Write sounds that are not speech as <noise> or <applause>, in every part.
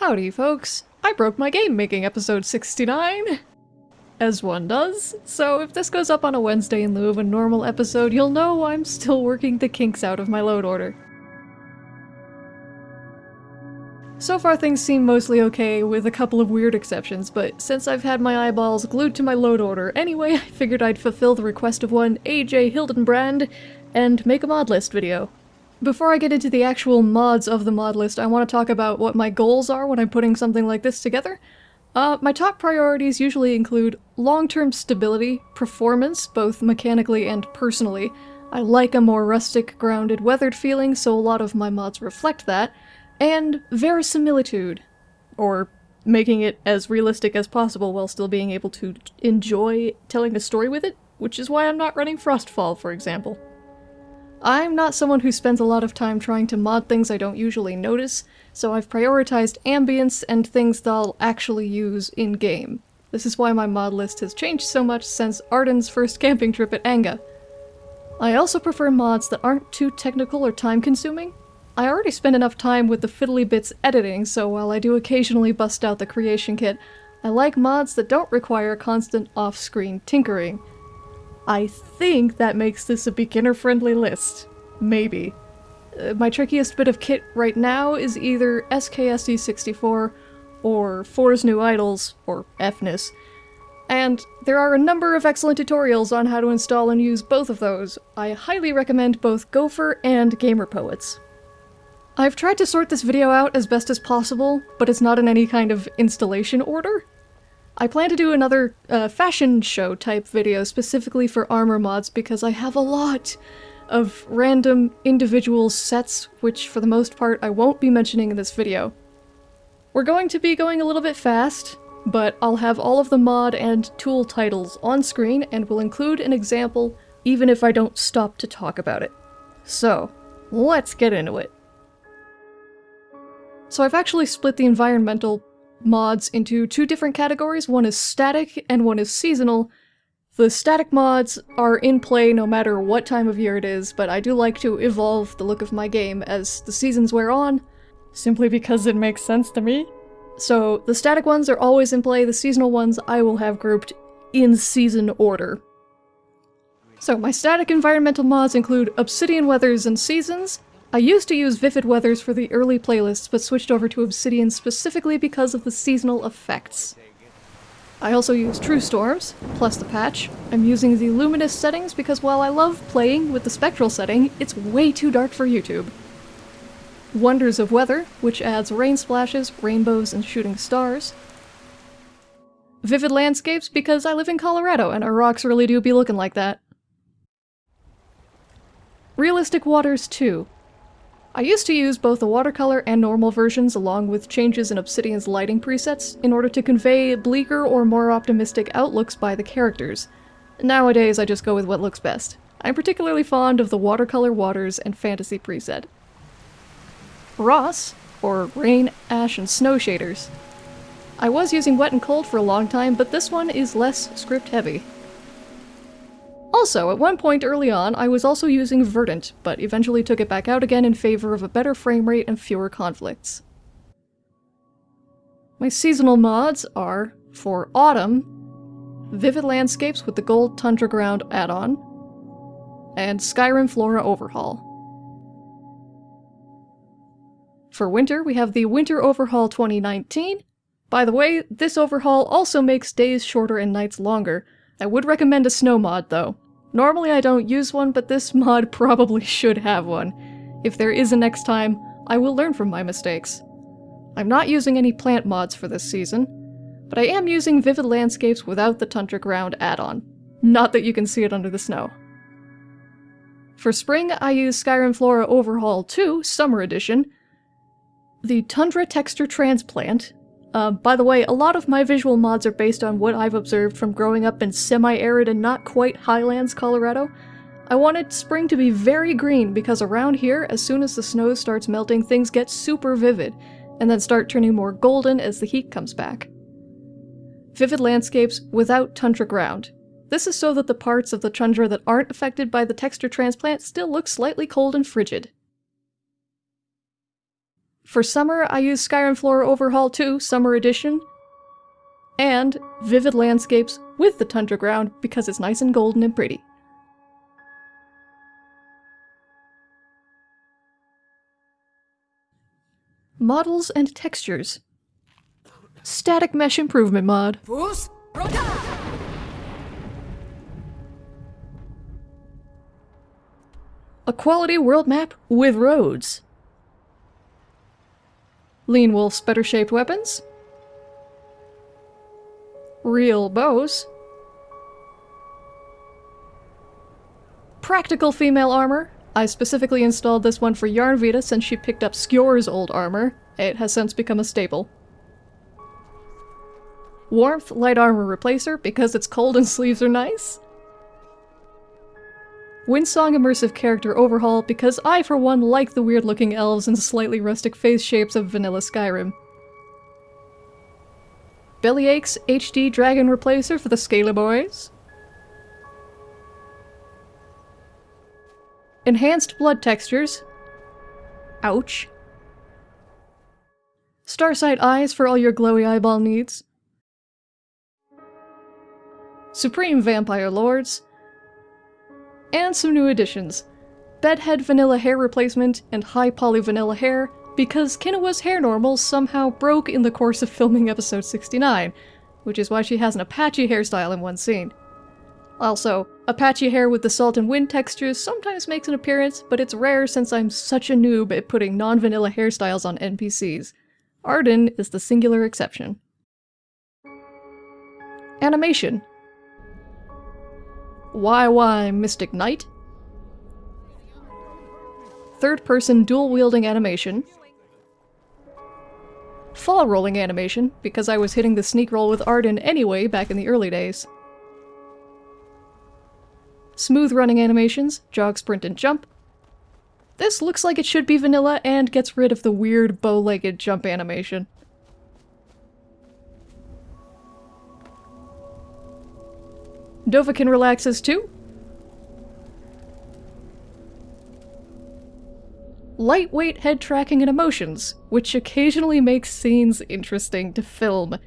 Howdy folks, I broke my game making episode 69! As one does, so if this goes up on a Wednesday in lieu of a normal episode, you'll know I'm still working the kinks out of my load order. So far things seem mostly okay, with a couple of weird exceptions, but since I've had my eyeballs glued to my load order anyway, <laughs> I figured I'd fulfill the request of one AJ Hildenbrand and make a mod list video. Before I get into the actual mods of the mod list, I want to talk about what my goals are when I'm putting something like this together. Uh, my top priorities usually include long-term stability, performance, both mechanically and personally. I like a more rustic, grounded, weathered feeling, so a lot of my mods reflect that, and verisimilitude, or making it as realistic as possible while still being able to enjoy telling a story with it, which is why I'm not running Frostfall, for example. I'm not someone who spends a lot of time trying to mod things I don't usually notice, so I've prioritized ambience and things that I'll actually use in-game. This is why my mod list has changed so much since Arden's first camping trip at Anga. I also prefer mods that aren't too technical or time-consuming. I already spend enough time with the fiddly bits editing, so while I do occasionally bust out the creation kit, I like mods that don't require constant off-screen tinkering, I think that makes this a beginner-friendly list. Maybe. Uh, my trickiest bit of kit right now is either SKSE64 or Fore's New Idles, or FNIS, and there are a number of excellent tutorials on how to install and use both of those. I highly recommend both Gopher and Gamer Poets. I've tried to sort this video out as best as possible, but it's not in any kind of installation order. I plan to do another uh, fashion show type video specifically for armor mods because I have a lot of random individual sets, which for the most part I won't be mentioning in this video. We're going to be going a little bit fast, but I'll have all of the mod and tool titles on screen and will include an example even if I don't stop to talk about it. So, let's get into it. So I've actually split the environmental mods into two different categories. One is static and one is seasonal. The static mods are in play no matter what time of year it is, but I do like to evolve the look of my game as the seasons wear on, simply because it makes sense to me. So the static ones are always in play, the seasonal ones I will have grouped in season order. So my static environmental mods include Obsidian Weathers and Seasons, I used to use Vivid Weathers for the early playlists, but switched over to Obsidian specifically because of the seasonal effects. I also use True Storms, plus the patch. I'm using the Luminous settings because while I love playing with the Spectral setting, it's way too dark for YouTube. Wonders of Weather, which adds rain splashes, rainbows, and shooting stars. Vivid Landscapes because I live in Colorado and our rocks really do be looking like that. Realistic Waters 2, I used to use both the watercolor and normal versions along with changes in Obsidian's lighting presets in order to convey bleaker or more optimistic outlooks by the characters. Nowadays I just go with what looks best. I'm particularly fond of the watercolor waters and fantasy preset. Ross, or rain, ash, and snow shaders. I was using wet and cold for a long time, but this one is less script heavy. Also, at one point early on, I was also using Verdant, but eventually took it back out again in favor of a better frame rate and fewer conflicts. My seasonal mods are, for Autumn, Vivid Landscapes with the Gold Tundra Ground add-on, and Skyrim Flora Overhaul. For winter, we have the Winter Overhaul 2019. By the way, this overhaul also makes days shorter and nights longer, I would recommend a snow mod, though. Normally I don't use one, but this <laughs> mod probably should have one. If there is a next time, I will learn from my mistakes. I'm not using any plant mods for this season, but I am using Vivid Landscapes without the Tundra Ground add-on. Not that you can see it under the snow. For spring, I use Skyrim Flora Overhaul 2, Summer Edition, the Tundra Texture Transplant, uh, by the way, a lot of my visual mods are based on what I've observed from growing up in semi-arid and not quite highlands Colorado. I wanted spring to be very green because around here, as soon as the snow starts melting, things get super vivid, and then start turning more golden as the heat comes back. Vivid landscapes without tundra ground. This is so that the parts of the tundra that aren't affected by the texture transplant still look slightly cold and frigid. For summer, I use Skyrim Flora Overhaul 2 Summer Edition, and Vivid Landscapes with the Tundra Ground because it's nice and golden and pretty. Models and textures. Static Mesh Improvement Mod. A quality world map with roads. Lean Wolf's better shaped weapons. Real bows. Practical female armor. I specifically installed this one for Yarnvita since she picked up Skjor's old armor. It has since become a staple. Warmth light armor replacer because it's cold and <laughs> sleeves are nice. Windsong immersive character overhaul because I for one like the weird looking elves and slightly rustic face shapes of vanilla Skyrim. Bellyache's HD dragon replacer for the Scaly boys. Enhanced blood textures. Ouch. Starsight eyes for all your glowy eyeball needs. Supreme Vampire Lords. And some new additions. Bedhead vanilla hair replacement and high poly vanilla hair because Kinoa's hair normals somehow broke in the course of filming episode 69, which is why she has an Apachii hairstyle in one scene. Also, Apachii hair with the salt and wind textures sometimes makes an appearance, but it's rare since I'm such a noob at putting non-vanilla hairstyles on NPCs. Arden is the singular exception. Animation. YY Mystic Knight. Third-person dual-wielding animation. Fall rolling animation, because I was hitting the sneak roll with Arden anyway back in the early days. Smooth running animations, jog, sprint, and jump. This looks like it should be vanilla and gets rid of the weird bow-legged jump animation. Dovahkiin relaxes too. Lightweight head tracking and emotions, which occasionally makes scenes interesting to film.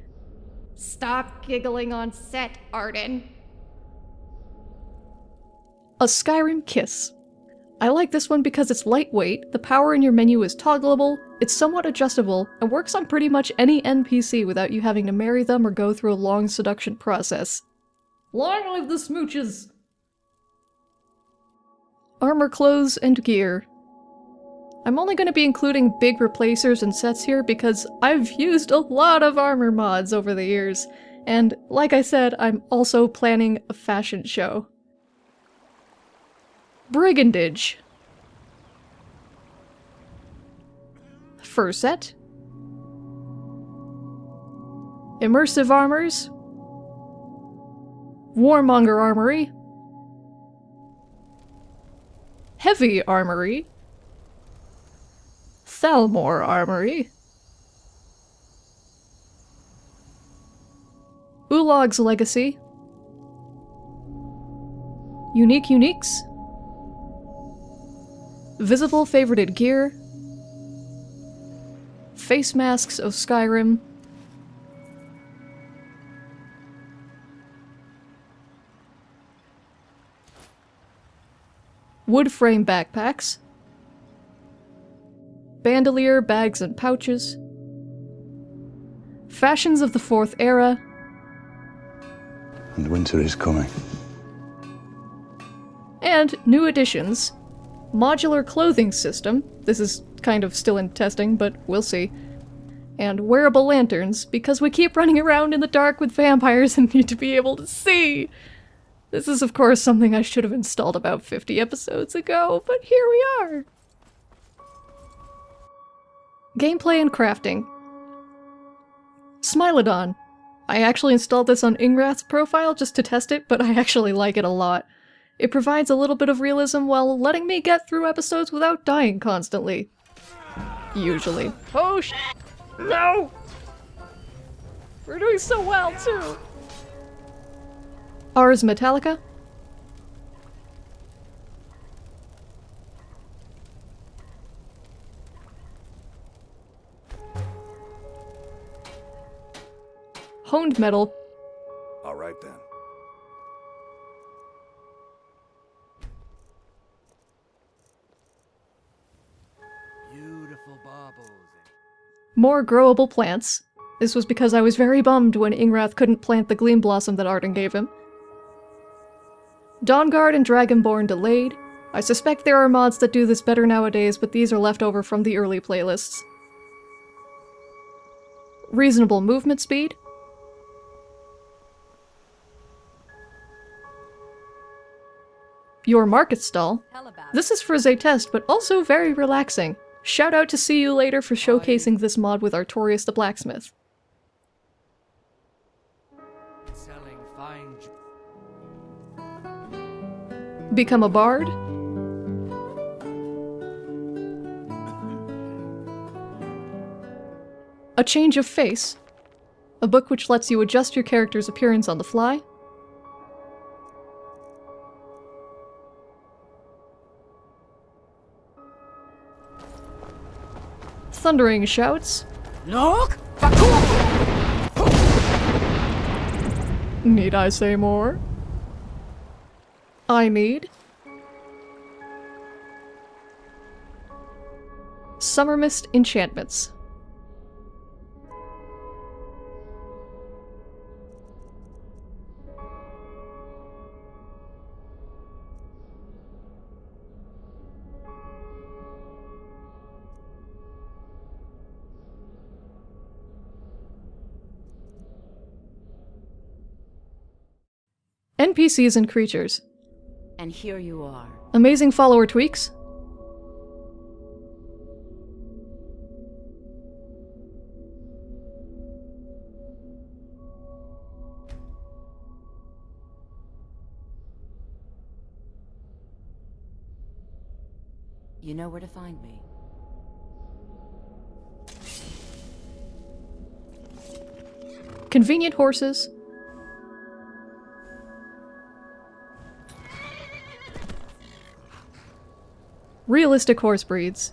Stop giggling on set, Arden. A Skyrim Kiss. I like this one because it's lightweight, the power in your menu is toggleable, it's somewhat adjustable, and works on pretty much any NPC without you having to marry them or go through a long seduction process. Long live the smooches! Armor clothes and gear. I'm only going to be including big replacers and sets here because I've used a lot of armor mods over the years, and like I said, I'm also planning a fashion show. Brigandage. Fur set. Immersive armors. Warmonger Armory. Heavy Armory. Thalmor Armory. Ulag's Legacy. Unique Uniques. Visible favorited gear. Face masks of Skyrim. Wood frame backpacks. Bandolier bags and pouches. Fashions of the Fourth Era. And winter is coming. And new additions modular clothing system. This is kind of still in testing, but we'll see. And wearable lanterns, because we keep running around in the dark with vampires <laughs> and need to be able to see. This is, of course, something I should have installed about 50 episodes ago, but here we are. Gameplay and crafting. Smilodon. I actually installed this on Ingrath's profile just to test it, but I actually like it a lot. It provides a little bit of realism while letting me get through episodes without dying constantly. Usually. Oh sh- No! We're doing so well, too! Ars Metallica? Honed metal. All right then. More growable plants. This was because I was very bummed when Ingrath couldn't plant the Gleam Blossom that Arden gave him. Dawnguard and Dragonborn delayed. I suspect there are mods that do this better nowadays, but these are left over from the early playlists. Reasonable movement speed. Your market stall. This is for Zaytest, but also very relaxing. Shout out to See You Later for showcasing this mod with Artorius the Blacksmith. Become a bard. A change of face. A book which lets you adjust your character's appearance on the fly. Thundering shouts. Look! Need I say more? I need. Summermyst enchantments. NPCs and creatures. And here you are. Amazing follower tweaks. You know where to find me. Convenient horses. Realistic horse breeds.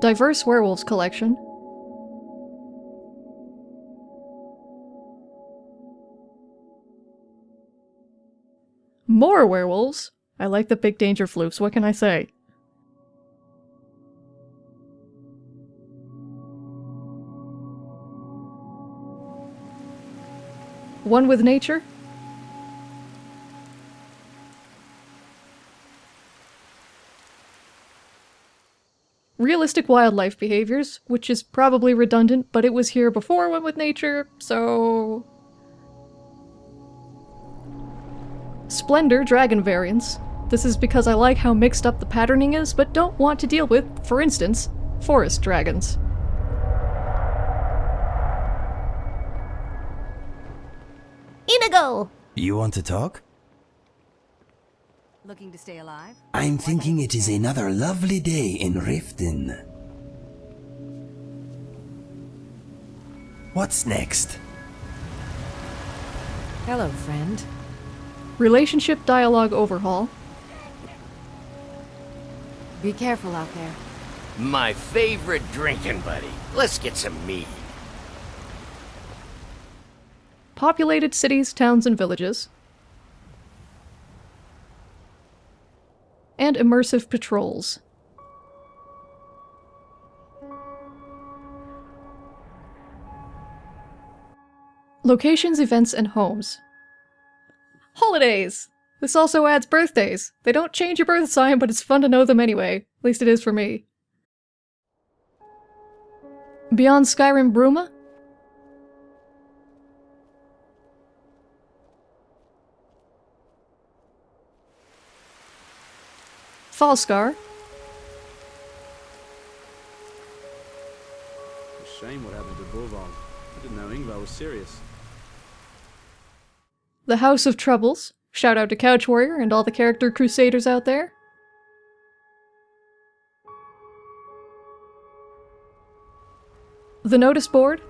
Diverse werewolves collection. More werewolves? I like the big danger floofs, what can I say? One with nature? Realistic wildlife behaviors, which is probably redundant, but it was here before One with Nature, so... Splendor dragon variants. This is because I like how mixed up the patterning is, but don't want to deal with, for instance, forest dragons. Inigo! You want to talk? Looking to stay alive? I'm thinking it is another lovely day in Riften. What's next? Hello, friend. Relationship dialogue overhaul. Be careful out there. My favorite drinking buddy. Let's get some mead. Populated cities, towns, and villages. And immersive patrols. Locations, events, and homes. Holidays! This also adds birthdays. They don't change your birth sign, but it's fun to know them anyway. At least it is for me. Beyond Skyrim Bruma? Falskaar, It's a shame what happened to Borvald. I didn't know Ingvar was serious. The House of Troubles. Shout out to Couch Warrior and all the character crusaders out there. The Notice Board.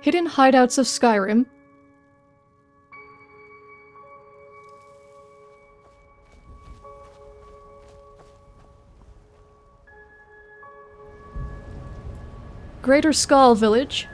Hidden Hideouts of Skyrim. Greater Skaal Village.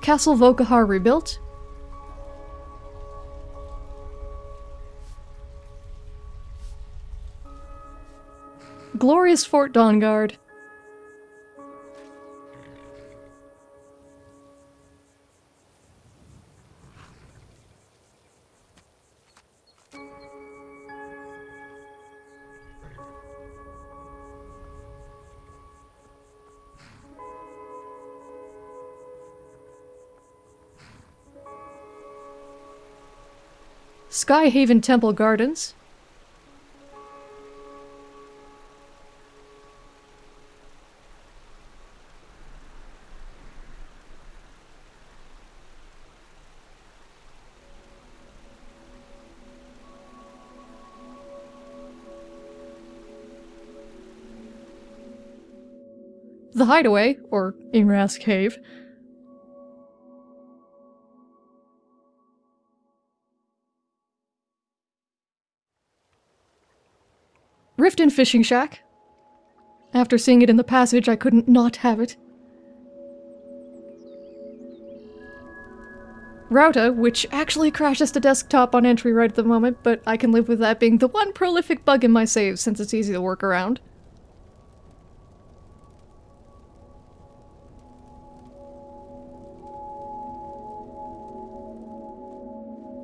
Castle Volkihar rebuilt. Glorious Fort Dawnguard. Skyhaven Temple Gardens. The Hideaway, or Ingras Cave. Fishing Shack. After seeing it in the passage, I couldn't not have it. Rauta, which actually crashes to desktop on entry right at the moment, but I can live with that being the one prolific bug in my save since it's easy to work around.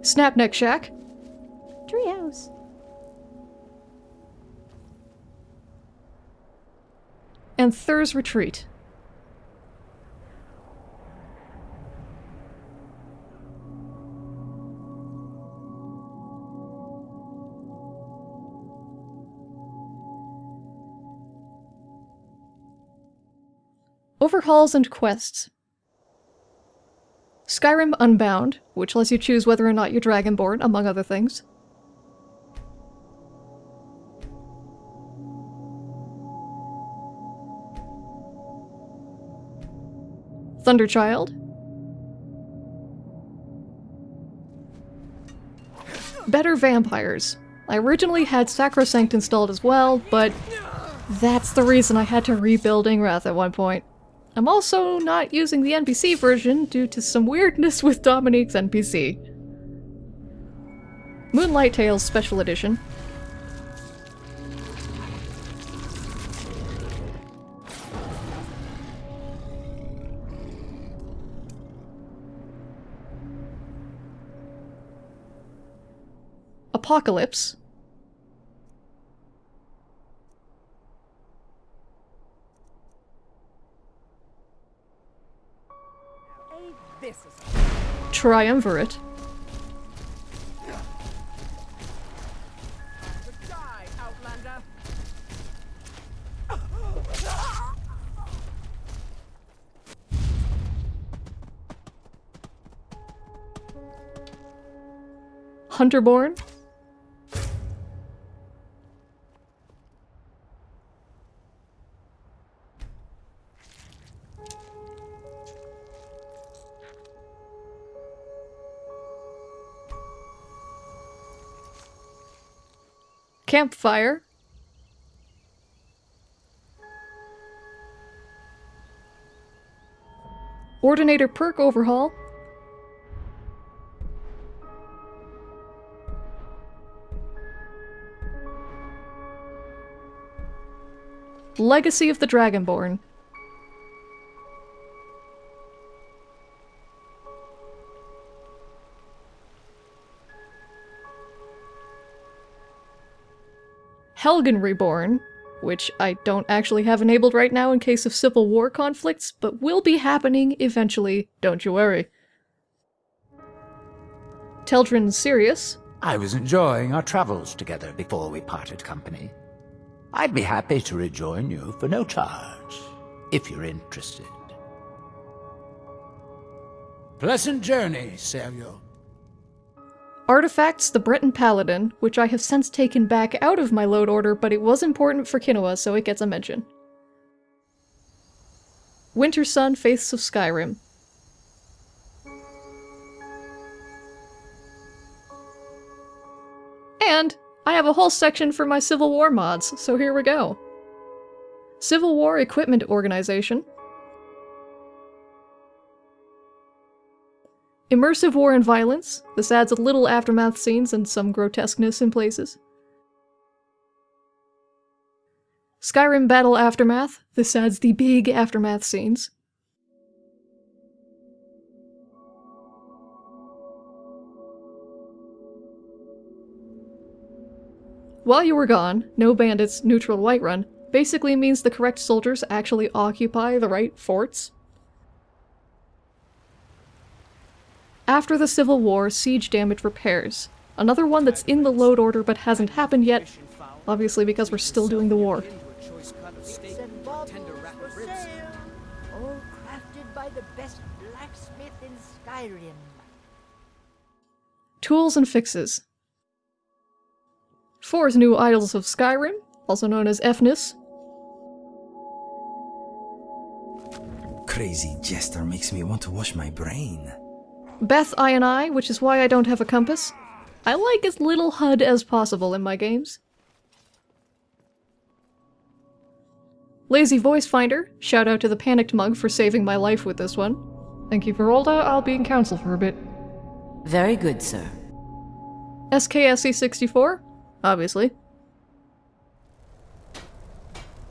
Snapneck Shack. Treehouse. And Thur's Retreat. Overhauls and quests. Skyrim Unbound, which lets you choose whether or not you're Dragonborn, among other things. Thunderchild. Better Vampires. I originally had Sacrosanct installed as well, but that's the reason I had to rebuild Ingrath at one point. I'm also not using the NPC version due to some weirdness with Dominique's NPC. Moonlight Tales Special Edition. Apocalypse. Triumvirate. Hunterborn. Campfire. Ordinator perk overhaul. Legacy of the Dragonborn. Helgen Reborn, which I don't actually have enabled right now in case of civil war conflicts, but will be happening eventually, don't you worry. Teldryn Serious. I was enjoying our travels together before we parted company. I'd be happy to rejoin you for no charge, if you're interested. Pleasant journey, Sergio. Artifacts the Breton Paladin, which I have since taken back out of my load order, but it was important for Kinoa, so it gets a mention. Wintersun Faiths of Skyrim. And I have a whole section for my Civil War mods, so here we go. Civil War Equipment Organization. Immersive War and Violence. This adds a little aftermath scenes and some grotesqueness in places. Skyrim Battle Aftermath. This adds the big aftermath scenes. While you were gone, no bandits, neutral Whiterun basically means the correct soldiers actually occupy the right forts. After the Civil War, siege damage repairs. Another one that's in the load order but hasn't happened yet, obviously because we're still doing the war. Tools and fixes. Fore's new Idles of Skyrim, also known as FNIS. Crazy jester makes me want to wash my brain. Beth I and I, which is why I don't have a compass. I like as little HUD as possible in my games. Lazy Voice Finder, shout out to the Panicked Mug for saving my life with this one. Thank you, Verolda, I'll be in council for a bit. Very good, sir. SKSE64, obviously.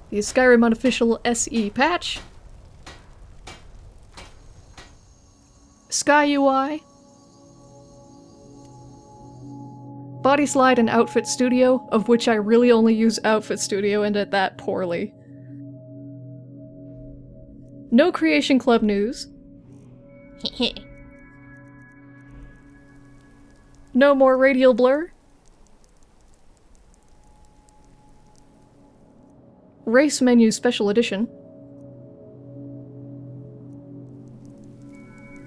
The Skyrim unofficial SE patch. Sky UI. Body Slide and Outfit Studio, of which I really only use Outfit Studio and at that poorly. No Creation Club news. <laughs> no more radial blur. Race Menu Special Edition.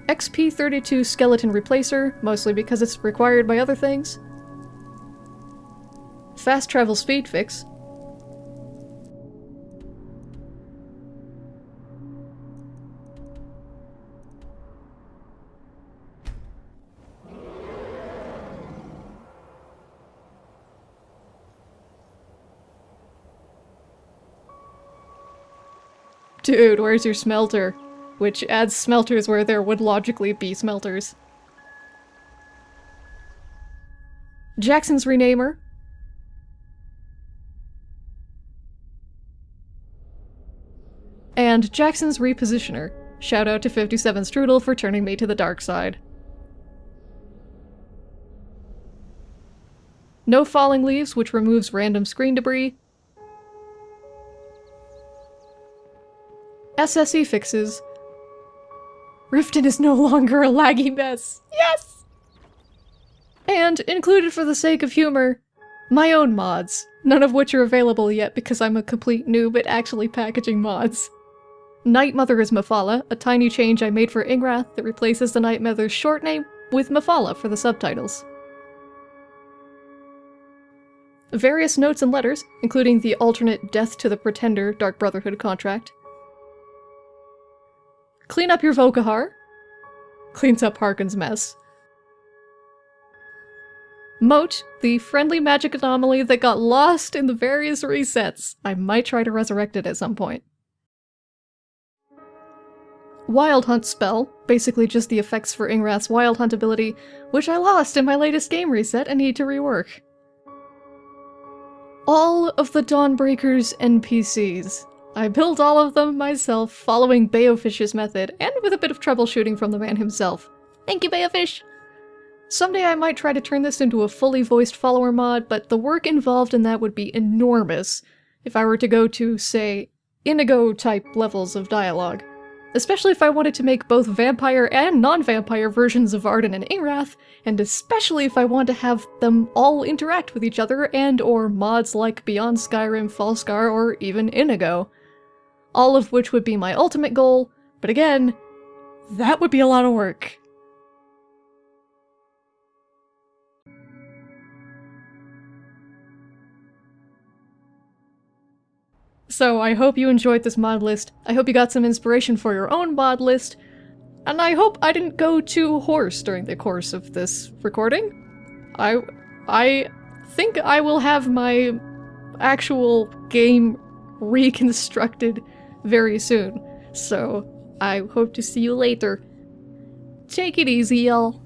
XP32 Skeleton Replacer, mostly because it's required by other things. Fast Travel Speed Fix. Dude, where's your smelter? Which adds smelters where there would logically be smelters. Jaxonz Renamer. And Jaxonz Repositioner. Shout out to 57 Strudel for turning me to the dark side. No Falling Leaves, which removes random screen debris. SSE fixes. Riften is no longer a laggy mess. Yes! And, included for the sake of humor, my own mods, none of which are available yet because I'm a complete noob at actually packaging mods. Night Mother is Mephala, a tiny change I made for Ingrath that replaces the Night Mother's short name with Mephala for the subtitles. Various notes and letters, including the alternate Death to the Pretender Dark Brotherhood contract. Clean up your Volkihar. Cleans up Harkon's mess. Moat, the friendly magic anomaly that got lost in the various resets. I might try to resurrect it at some point. Wild Hunt spell, basically just the effects for Ingrath's Wild Hunt ability, which I lost in my latest game reset and need to rework. All of the Dawnbreaker's NPCs. I built all of them myself, following Baofish's method, and with a bit of troubleshooting from the man himself. Thank you, Baofish! Someday I might try to turn this into a fully voiced follower mod, but the work involved in that would be enormous if I were to go to, say, Inigo-type levels of dialogue. Especially if I wanted to make both vampire and non-vampire versions of Arden and Ingrath, and especially if I want to have them all interact with each other and or mods like Beyond Skyrim, Falskaar, or even Inigo. All of which would be my ultimate goal, but again, that would be a lot of work. So I hope you enjoyed this mod list. I hope you got some inspiration for your own mod list. And I hope I didn't go too hoarse during the course of this recording. I I think I will have my actual game reconstructed very soon. So I hope to see you later. Take it easy, y'all.